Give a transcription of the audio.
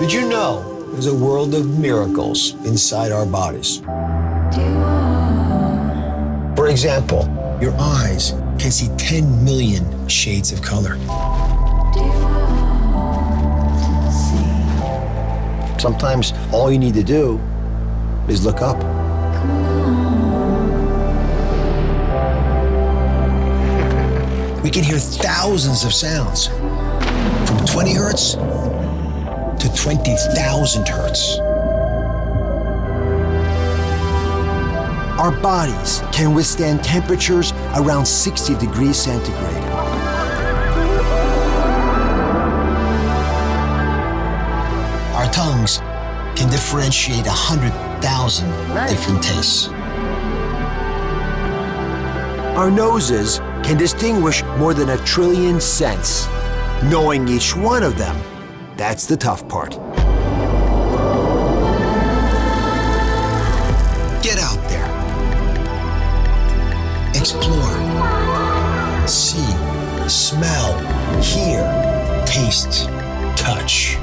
Did you know there's a world of miracles inside our bodies? For example, your eyes can see 10 million shades of color. Sometimes all you need to do is look up. We can hear thousands of sounds from 20 hertz 20,000 hertz. Our bodies can withstand temperatures around 60 degrees centigrade. Our tongues can differentiate 100,000 different tastes. Our noses can distinguish more than a trillion scents. Knowing each one of them, that's the tough part. Get out there. Explore. See, smell, hear, taste, touch.